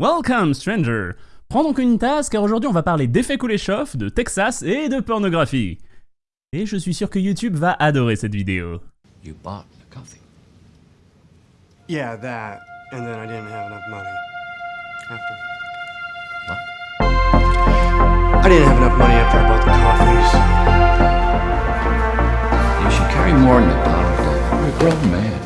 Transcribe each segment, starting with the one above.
Welcome, stranger Prends donc une tasse car aujourd'hui on va parler d'effets Kuleshov, de Texas et de pornographie. Et je suis sûr que YouTube va adorer cette vidéo. You bought the coffee. Yeah, that. And then I didn't have enough money. After. What? I didn't have enough money after I bought the coffees. You should carry more than a dollar, Dave. You're a grown man.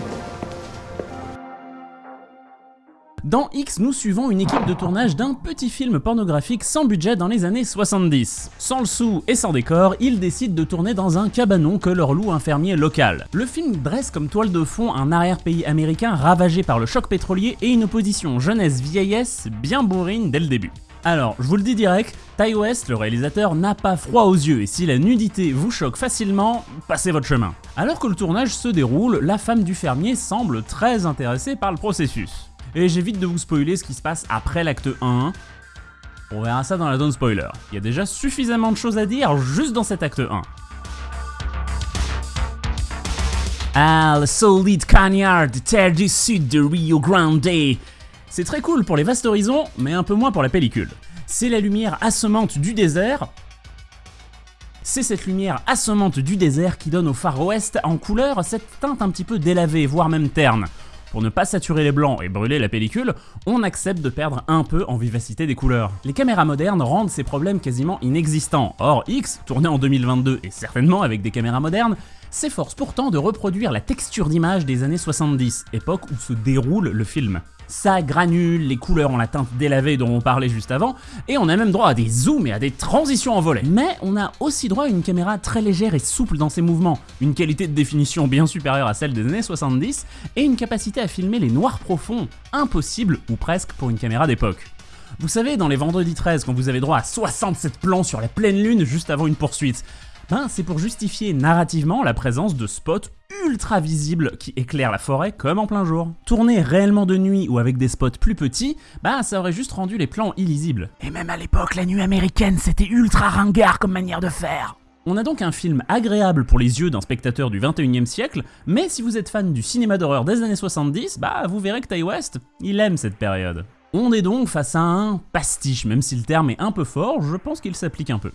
Dans X, nous suivons une équipe de tournage d'un petit film pornographique sans budget dans les années 70. Sans le sou et sans décor, ils décident de tourner dans un cabanon que leur loue un fermier local. Le film dresse comme toile de fond un arrière-pays américain ravagé par le choc pétrolier et une opposition jeunesse-vieillesse bien bourrine dès le début. Alors, je vous le dis direct, Ty West, le réalisateur, n'a pas froid aux yeux et si la nudité vous choque facilement, passez votre chemin. Alors que le tournage se déroule, la femme du fermier semble très intéressée par le processus. Et j'évite de vous spoiler ce qui se passe après l'acte 1. On verra ça dans la zone spoiler. Il y a déjà suffisamment de choses à dire juste dans cet acte 1. Ah, le solide cagnard terre du sud de Rio Grande. C'est très cool pour les vastes horizons, mais un peu moins pour la pellicule. C'est la lumière assommante du désert. C'est cette lumière assommante du désert qui donne au Far West en couleur cette teinte un petit peu délavée, voire même terne. Pour ne pas saturer les blancs et brûler la pellicule, on accepte de perdre un peu en vivacité des couleurs. Les caméras modernes rendent ces problèmes quasiment inexistants. Or, X, tourné en 2022 et certainement avec des caméras modernes, s'efforce pourtant de reproduire la texture d'image des années 70, époque où se déroule le film. Ça granule, les couleurs ont la teinte délavée dont on parlait juste avant, et on a même droit à des zooms et à des transitions en volet. Mais on a aussi droit à une caméra très légère et souple dans ses mouvements, une qualité de définition bien supérieure à celle des années 70, et une capacité à filmer les noirs profonds, impossible ou presque pour une caméra d'époque. Vous savez, dans les vendredis 13, quand vous avez droit à 67 plans sur la pleine lune juste avant une poursuite, ben, c'est pour justifier narrativement la présence de spots ultra visibles qui éclairent la forêt comme en plein jour. Tourner réellement de nuit ou avec des spots plus petits, ben ça aurait juste rendu les plans illisibles. Et même à l'époque, la nuit américaine, c'était ultra ringard comme manière de faire. On a donc un film agréable pour les yeux d'un spectateur du 21e siècle, mais si vous êtes fan du cinéma d'horreur des années 70, bah vous verrez que Ty West, il aime cette période. On est donc face à un pastiche, même si le terme est un peu fort, je pense qu'il s'applique un peu.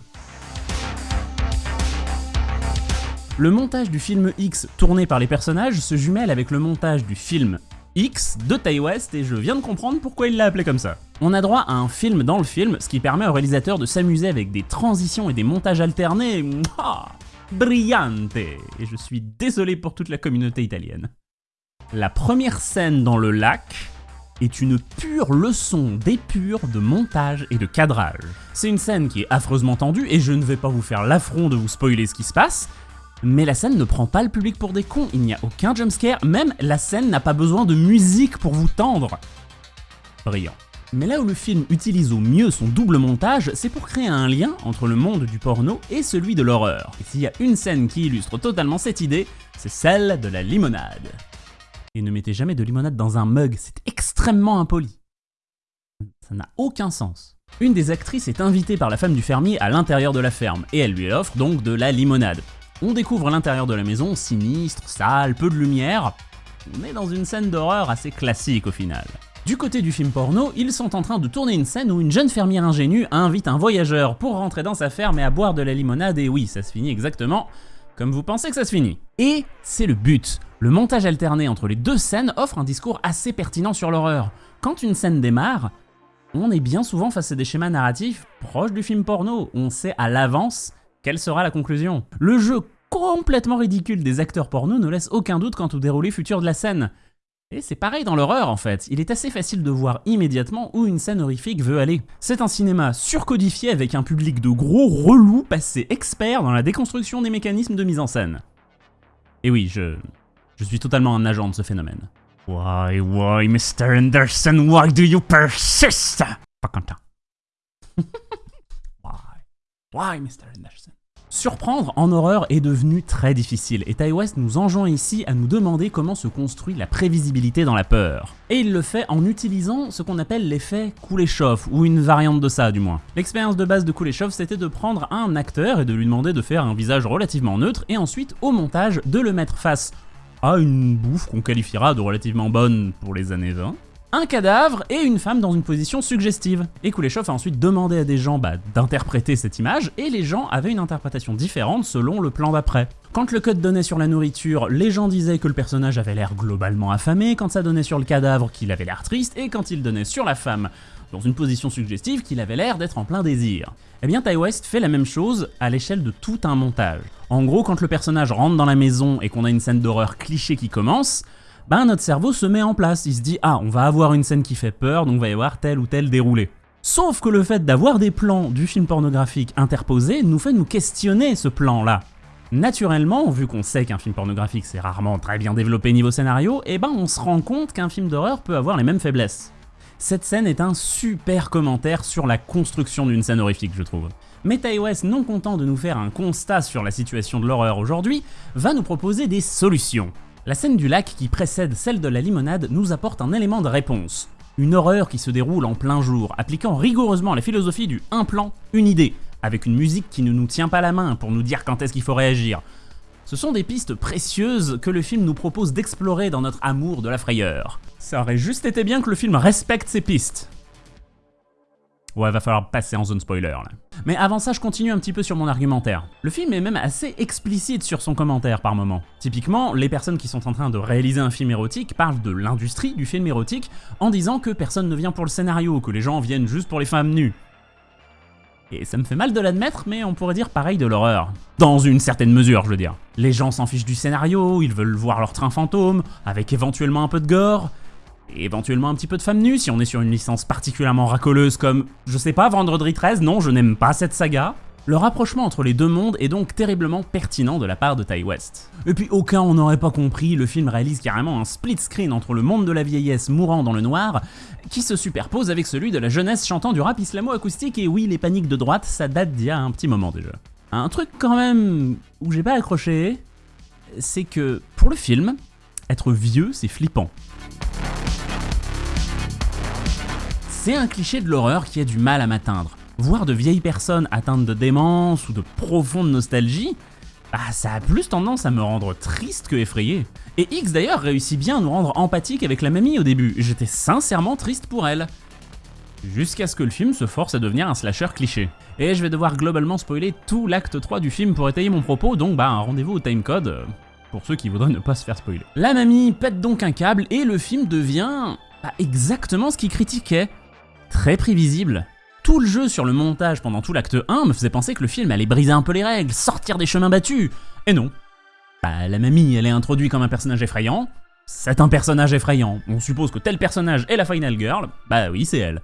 Le montage du film X tourné par les personnages se jumelle avec le montage du film X de Ty West et je viens de comprendre pourquoi il l'a appelé comme ça. On a droit à un film dans le film, ce qui permet au réalisateur de s'amuser avec des transitions et des montages alternés. Mouah, brillante Et je suis désolé pour toute la communauté italienne. La première scène dans le lac est une pure leçon d'épure de montage et de cadrage. C'est une scène qui est affreusement tendue et je ne vais pas vous faire l'affront de vous spoiler ce qui se passe, mais la scène ne prend pas le public pour des cons, il n'y a aucun jumpscare, même la scène n'a pas besoin de musique pour vous tendre. Brillant. Mais là où le film utilise au mieux son double montage, c'est pour créer un lien entre le monde du porno et celui de l'horreur. Et s'il y a une scène qui illustre totalement cette idée, c'est celle de la limonade. Et ne mettez jamais de limonade dans un mug, c'est extrêmement impoli. Ça n'a aucun sens. Une des actrices est invitée par la femme du fermier à l'intérieur de la ferme, et elle lui offre donc de la limonade. On découvre l'intérieur de la maison, sinistre, sale, peu de lumière, mais dans une scène d'horreur assez classique au final. Du côté du film porno, ils sont en train de tourner une scène où une jeune fermière ingénue invite un voyageur pour rentrer dans sa ferme et à boire de la limonade, et oui, ça se finit exactement comme vous pensez que ça se finit. Et c'est le but. Le montage alterné entre les deux scènes offre un discours assez pertinent sur l'horreur. Quand une scène démarre, on est bien souvent face à des schémas narratifs proches du film porno, on sait à l'avance quelle sera la conclusion? Le jeu complètement ridicule des acteurs porno ne laisse aucun doute quant au déroulé futur de la scène. Et c'est pareil dans l'horreur en fait, il est assez facile de voir immédiatement où une scène horrifique veut aller. C'est un cinéma surcodifié avec un public de gros relous passés experts dans la déconstruction des mécanismes de mise en scène. Et oui, je... je suis totalement un agent de ce phénomène. Why, why, Mr. Anderson, why do you persist? Pas content. why? Why, Mr. Anderson? Surprendre en horreur est devenu très difficile et Ty West nous enjoint ici à nous demander comment se construit la prévisibilité dans la peur. Et il le fait en utilisant ce qu'on appelle l'effet Kuleshov, ou une variante de ça du moins. L'expérience de base de Kuleshov c'était de prendre un acteur et de lui demander de faire un visage relativement neutre et ensuite au montage de le mettre face à une bouffe qu'on qualifiera de relativement bonne pour les années 20, un cadavre et une femme dans une position suggestive. Et Kuleshov a ensuite demandé à des gens bah, d'interpréter cette image, et les gens avaient une interprétation différente selon le plan d'après. Quand le code donnait sur la nourriture, les gens disaient que le personnage avait l'air globalement affamé, quand ça donnait sur le cadavre qu'il avait l'air triste, et quand il donnait sur la femme dans une position suggestive qu'il avait l'air d'être en plein désir. Eh bien Ty West fait la même chose à l'échelle de tout un montage. En gros, quand le personnage rentre dans la maison et qu'on a une scène d'horreur cliché qui commence, ben notre cerveau se met en place, il se dit ah on va avoir une scène qui fait peur donc va y avoir tel ou tel déroulé. Sauf que le fait d'avoir des plans du film pornographique interposés nous fait nous questionner ce plan là. Naturellement, vu qu'on sait qu'un film pornographique c'est rarement très bien développé niveau scénario, et eh ben on se rend compte qu'un film d'horreur peut avoir les mêmes faiblesses. Cette scène est un super commentaire sur la construction d'une scène horrifique, je trouve. Mais West, non content de nous faire un constat sur la situation de l'horreur aujourd'hui, va nous proposer des solutions. La scène du lac qui précède celle de la limonade nous apporte un élément de réponse. Une horreur qui se déroule en plein jour, appliquant rigoureusement la philosophie du un plan, une idée, avec une musique qui ne nous tient pas la main pour nous dire quand est-ce qu'il faut réagir. Ce sont des pistes précieuses que le film nous propose d'explorer dans notre amour de la frayeur. Ça aurait juste été bien que le film respecte ces pistes. Ouais, va falloir passer en zone spoiler là. Mais avant ça, je continue un petit peu sur mon argumentaire. Le film est même assez explicite sur son commentaire par moment. Typiquement, les personnes qui sont en train de réaliser un film érotique parlent de l'industrie du film érotique en disant que personne ne vient pour le scénario, que les gens viennent juste pour les femmes nues. Et ça me fait mal de l'admettre, mais on pourrait dire pareil de l'horreur. Dans une certaine mesure, je veux dire. Les gens s'en fichent du scénario, ils veulent voir leur train fantôme, avec éventuellement un peu de gore, et éventuellement un petit peu de femmes nues si on est sur une licence particulièrement racoleuse comme, je sais pas, Vendredi 13, non, je n'aime pas cette saga. Le rapprochement entre les deux mondes est donc terriblement pertinent de la part de Ty West. Et puis aucun on n'aurait pas compris, le film réalise carrément un split screen entre le monde de la vieillesse mourant dans le noir, qui se superpose avec celui de la jeunesse chantant du rap islamo-acoustique, et oui, les paniques de droite, ça date d'il y a un petit moment déjà. Un truc quand même où j'ai pas accroché, c'est que pour le film, être vieux c'est flippant. C'est un cliché de l'horreur qui a du mal à m'atteindre. Voir de vieilles personnes atteintes de démence ou de profonde nostalgie, bah, ça a plus tendance à me rendre triste que effrayé. Et X d'ailleurs réussit bien à nous rendre empathiques avec la mamie au début, j'étais sincèrement triste pour elle. Jusqu'à ce que le film se force à devenir un slasher cliché. Et je vais devoir globalement spoiler tout l'acte 3 du film pour étayer mon propos, donc bah un rendez-vous au timecode, euh, pour ceux qui voudraient ne pas se faire spoiler. La mamie pète donc un câble et le film devient bah, exactement ce qu'il critiquait très prévisible. Tout le jeu sur le montage pendant tout l'acte 1 me faisait penser que le film allait briser un peu les règles, sortir des chemins battus. Et non. Bah, la mamie, elle est introduite comme un personnage effrayant. C'est un personnage effrayant. On suppose que tel personnage est la Final Girl. Bah oui, c'est elle.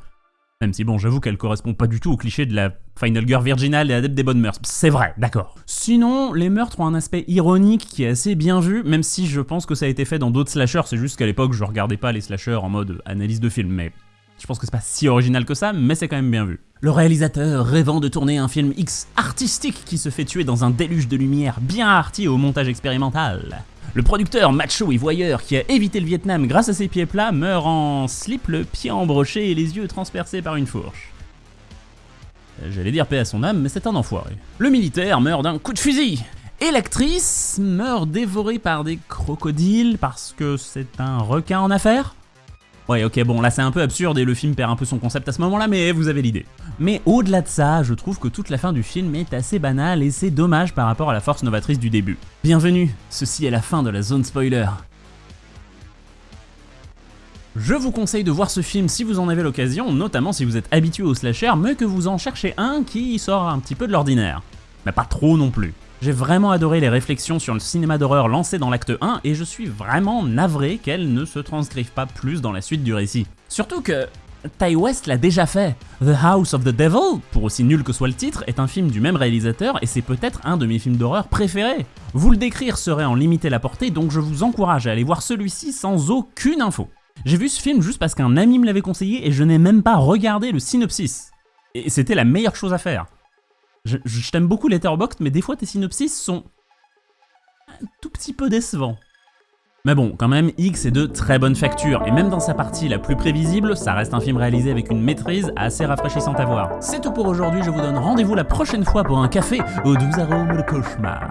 Même si bon, j'avoue qu'elle correspond pas du tout au cliché de la Final Girl virginale et adepte des bonnes mœurs. C'est vrai, d'accord. Sinon, les meurtres ont un aspect ironique qui est assez bien vu, même si je pense que ça a été fait dans d'autres slashers, c'est juste qu'à l'époque je regardais pas les slashers en mode analyse de film, mais je pense que c'est pas si original que ça, mais c'est quand même bien vu. Le réalisateur, rêvant de tourner un film X artistique qui se fait tuer dans un déluge de lumière bien arty au montage expérimental. Le producteur macho et voyeur qui a évité le Vietnam grâce à ses pieds plats meurt en slip, le pied embroché et les yeux transpercés par une fourche. J'allais dire paix à son âme, mais c'est un enfoiré. Le militaire meurt d'un coup de fusil. Et l'actrice meurt dévorée par des crocodiles parce que c'est un requin en affaire Ouais, ok, bon, là c'est un peu absurde et le film perd un peu son concept à ce moment-là, mais vous avez l'idée. Mais au-delà de ça, je trouve que toute la fin du film est assez banale et c'est dommage par rapport à la force novatrice du début. Bienvenue, ceci est la fin de la zone spoiler. Je vous conseille de voir ce film si vous en avez l'occasion, notamment si vous êtes habitué au slasher, mais que vous en cherchez un qui sort un petit peu de l'ordinaire. Mais pas trop non plus. J'ai vraiment adoré les réflexions sur le cinéma d'horreur lancées dans l'acte 1 et je suis vraiment navré qu'elles ne se transcrivent pas plus dans la suite du récit. Surtout que Ty West l'a déjà fait. The House of the Devil, pour aussi nul que soit le titre, est un film du même réalisateur et c'est peut-être un de mes films d'horreur préférés. Vous le décrire serait en limiter la portée, donc je vous encourage à aller voir celui-ci sans aucune info. J'ai vu ce film juste parce qu'un ami me l'avait conseillé et je n'ai même pas regardé le synopsis. Et c'était la meilleure chose à faire. Je, t'aime beaucoup Letterboxd, mais des fois tes synopsis sont un tout petit peu décevants. Mais bon, quand même, X est de très bonne facture, et même dans sa partie la plus prévisible, ça reste un film réalisé avec une maîtrise assez rafraîchissante à voir. C'est tout pour aujourd'hui, je vous donne rendez-vous la prochaine fois pour un café aux doux arômes de cauchemar.